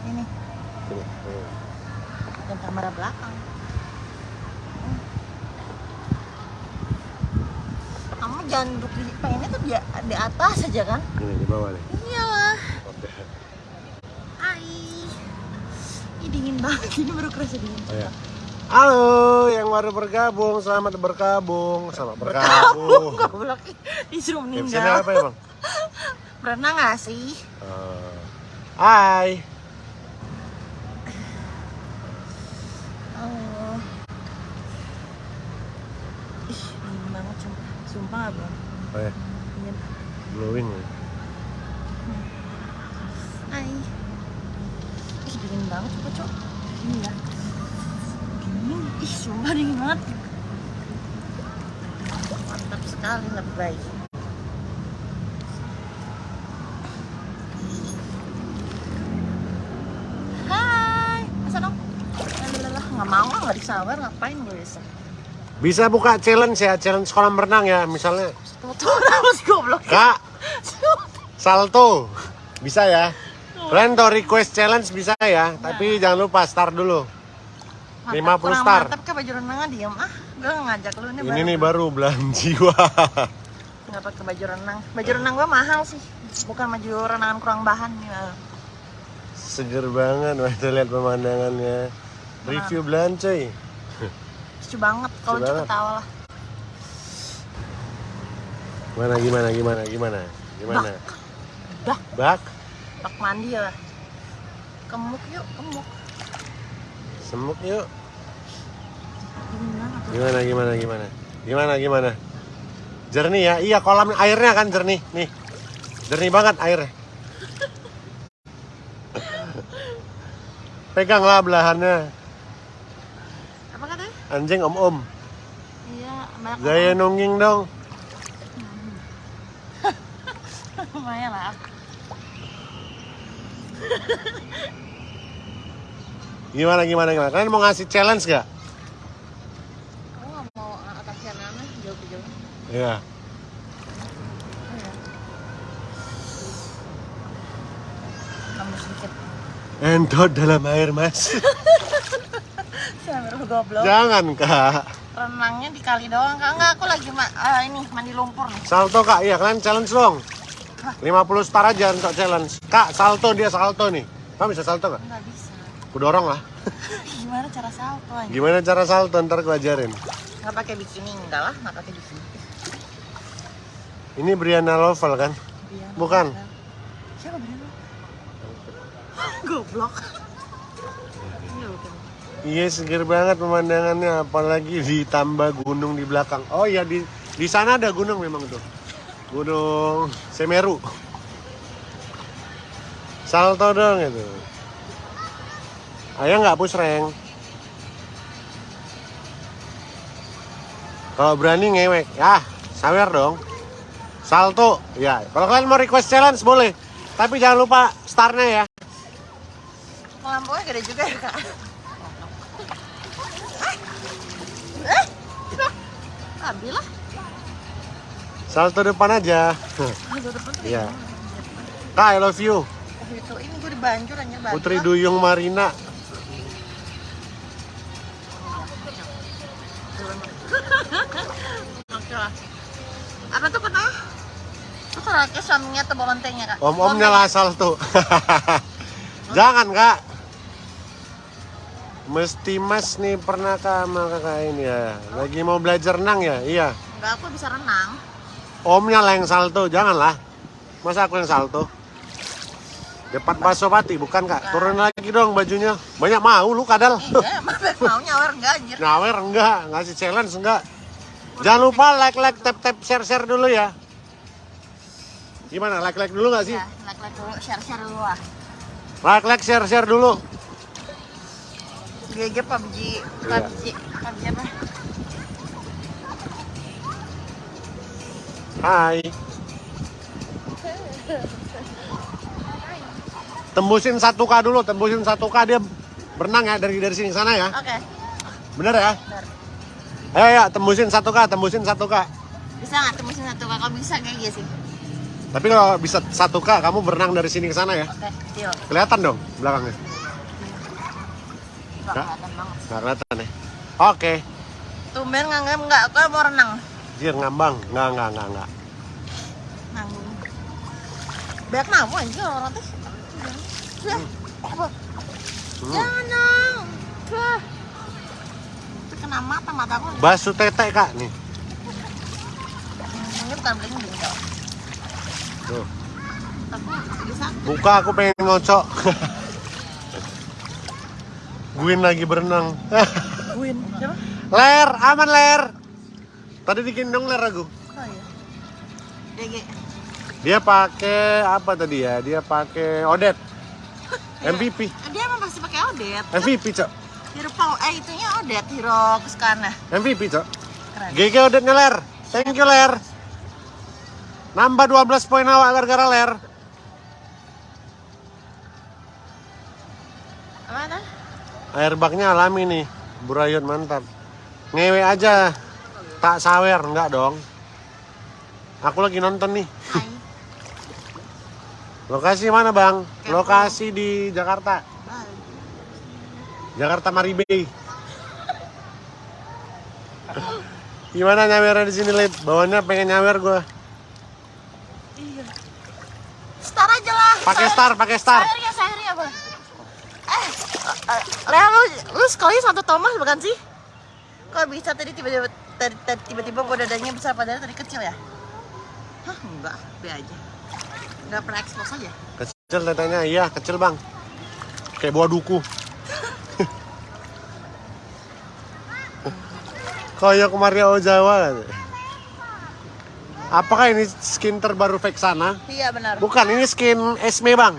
Ini, dan kamera belakang. Kamu jangan duduk di pengennya tuh di, di atas aja kan? Ini di bawah nih. Iyalah. Hai. Ih dingin banget ini baru kerasa dingin. Oh, ya. Halo, yang baru bergabung, selamat bergabung, selamat bergabung. Goblok disuruh meninggal. apa ya bang? Berenang gak sih? Eh, hai. Oh. Ih, dingin banget sumpah. Sumpah gak bang? Oh ya, Dingin. glowing. ya. Hai. Ih, dingin banget coba cok. Ini ya. Dingin. Ih, sumpah dingin banget. Mantap sekali baik. Hai, masa dong? Lalalala, nggak mau lah, nggak disawer, ngapain gue bisa? Bisa buka challenge ya, challenge kolam renang ya, misalnya goblok. Kak, salto, bisa ya. Kalian tuh request challenge bisa ya, tapi jangan lupa start dulu. Mantap, 50 kurang star. Mantap ke baju renangnya diem ah. Gue ngajak lu nih Ini nih baru belahan jiwa. Pakai baju renang. Baju renang gue mahal sih. Bukan baju renangan kurang bahan nih. ah. Seger banget, wah itu lihat pemandangannya. Review belan cuy. Lucu banget. Kalau Lucu ketawa lah. Gimana gimana gimana gimana? Gimana? Dah, Bak, bak mandi ya. Kemuk yuk, kemuk. semuk yuk. Gimana gimana gimana? Gimana gimana? Jernih ya? Iya kolam airnya kan jernih. Nih. Jernih banget airnya. Peganglah belahannya. Anjing om-om. Iya, banyak Gaya nungging dong. Lumayan lah. Gimana gimana gimana? Kalian mau ngasih challenge gak? Kamu nggak mau kasihan aneh jauh-jauh? Iya. Kamu sedikit. Entot dalam air mas. Sambil goblok. Jangan kak. Renangnya di kali doang. Kak, enggak aku lagi ma ah, ini mandi lumpur nih. Salto kak, iya kalian challenge dong. 50 star aja untuk challenge. Kak, salto dia salto nih. Kamu bisa salto gak? Enggak bisa. Aku dorong lah. Gimana cara salto aja? Gimana cara salto ntar aku ajarin. Nggak pakai bikini enggak lah, nggak pakai bikini. Ini Brianna Lovel kan? Brian. Bukan. Siapa Brian? Goblok. Iya seger banget pemandangannya, apalagi ditambah gunung di belakang. Oh iya di di sana ada gunung memang tuh, Gunung Semeru. Salto dong itu. Ayo nggak pusreng. Kalau berani ngewek, ya sawer dong. Salto, ya. Kalau kalian mau request challenge boleh, tapi jangan lupa startnya ya. Lampunya gede juga ya kak. Eh, eh, ambil lah. Salto depan aja. Depan Iya. Kak, I love you. Oh, itu ini gue dibanjur anjir banjir. Putri Duyung Marina. Apa tuh katanya? Itu kalau suaminya atau bolontengnya kak? Om-omnya lah salto. Jangan kak. Mesti mas nih pernah sama kakak ini ya. Lagi mau belajar renang ya? Iya. Enggak, aku bisa renang. Omnya lah yang salto, janganlah. Masa aku yang salto? Depan Pasopati, bukan kak? Turun lagi dong bajunya. Banyak mau lu kadal. Iya, mau nyawer enggak anjir. Nyawer enggak, ngasih challenge enggak. Jangan lupa like like tap tap share share dulu ya. Gimana like like dulu nggak sih? Ya, like-like dulu, share-share dulu lah. Like like share share dulu. GG PUBG, PUBG, PUBG apa? Hai. Tembusin 1K dulu, tembusin 1K dia berenang ya dari dari sini ke sana ya. Oke, Bener ya? benar. Ayo ya, tembusin 1K, tembusin 1K. Bisa nggak tembusin satu kak? Kalau bisa kayak gitu sih. Tapi kalau bisa 1K kamu berenang dari sini ke sana ya. Oke, deal. Kelihatan dong belakangnya. Gak Nggak? kelihatan ya? Oke. Tumben nganggap nggak, kau mau renang. Jir ngambang. Nggak, nggak, nggak, nggak. Nanggung. Banyak mamu anjing orang teh. Ya, apa? Hmm. Jangan dong. Kena mata mataku. Basu tete kak nih. Ini bukan kok. Tuh. Buka aku pengen ngocok. Guin lagi berenang. Win. Siapa? ler, aman ler. Tadi digendong ler aku. Oh iya. DG. Dia pakai apa tadi ya? Dia pakai Odet. MVP. Dia emang pasti pakai Odet. MVP, Cok. Hero Pau, eh itunya Odet, Hero kesukaannya. MVP, Cok. Keren. GG Odetnya ler. Thank you ler. Nambah 12 poin awak gara-gara ler. Airbagnya alami nih. Burayot mantap. Ngewe aja. Tak sawer, enggak dong. Aku lagi nonton nih. Hai. Lokasi mana bang? Lokasi di Jakarta. Hai. Jakarta Maribay. Gimana nyawernya di sini, Lip? Bawahnya pengen nyawer gua. Iya. Star aja lah. Pakai star, pakai star. Sahir ya, ya, Bang. Eh, Lea lu, lu sekolahnya satu Thomas bukan sih? Kok bisa tadi tiba-tiba tiba-tiba gua dadanya besar padahal tadi kecil ya? Hah, enggak, be aja. Enggak pernah expose aja. Kecil tetenya, iya kecil bang. Kayak buah duku. Kayak Mario Jawa. Apakah ini skin terbaru Vexana? Iya benar. Bukan, ini skin Esme bang.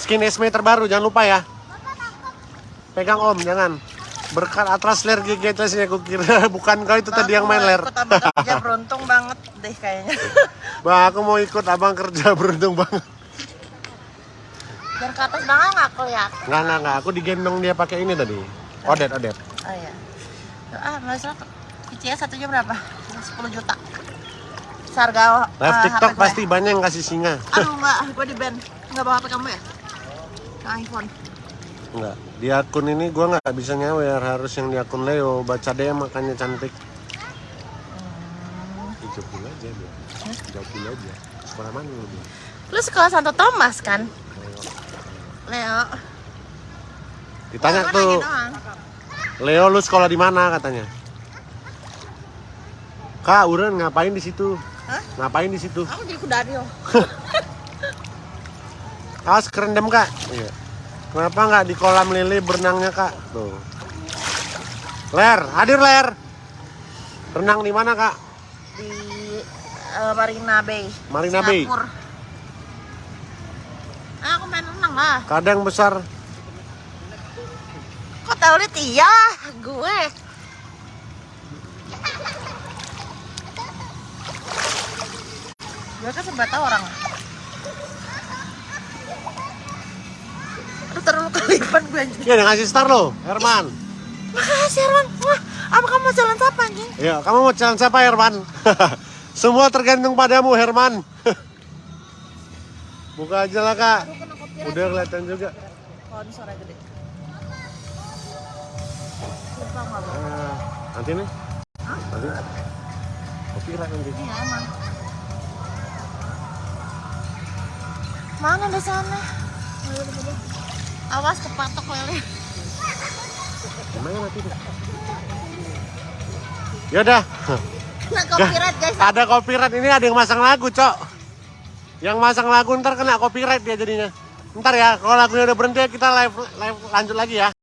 Skin Esme terbaru, jangan lupa ya. Pegang om, jangan. Berkat atlas ler GG Atlasnya, aku kira bukan kau itu tadi yang main ler. Aku kerja beruntung banget deh kayaknya. Bang, aku mau ikut abang kerja beruntung banget. Dan ke atas banget nggak kelihatan. Nggak, nggak, nggak. Aku digendong dia pakai ini tadi. Odet, odet. Oh iya. Ah, masalah Icia satunya berapa? 10 juta. Seharga Live eh, TikTok pasti banyak yang kasih singa. Aduh enggak, gue di band. Enggak bawa HP kamu ya? Yang iPhone. Enggak. Di akun ini gua nggak bisa nyawer. Harus yang di akun Leo. Baca DM makanya cantik. Jawabin aja dia. Jawabin aja. Sekolah mana lu dia? Lu sekolah Santo Thomas kan? Leo. Ditanya Gua tuh. Leo lu sekolah di mana katanya? Kak, Uren ngapain di situ? Hah? Ngapain di situ? Aku jadi kudario. Awas kerendam kak. Iya. Kenapa nggak di kolam lele berenangnya kak? Tuh. Ler, hadir ler. Renang di mana kak? Di eh, Marina Bay. Marina Bay. Ah, aku main renang lah. Kadang besar. Kok tau liat iya? Gue. Gue kan sebab tahu orang. Aduh terlalu kelipan gue anjing. Iya, ngasih star lo, Herman. Makasih Herman. Wah, apa kamu mau jalan siapa anjing? Iya, kamu mau jalan siapa Herman? Semua tergantung padamu Herman. Buka aja lah kak. Udah kelihatan juga. Kalau suara gede. Nah, nanti nih. Nanti. Kopi lah nanti. Iya emang. Mana di sana? Awas kepatok lele. Gimana nanti deh? Yaudah, Kena copyright guys. ada copyright ini ada yang masang lagu, Cok. Yang masang lagu ntar kena copyright dia jadinya. Ntar ya, kalau lagunya udah berhenti kita live live lanjut lagi ya.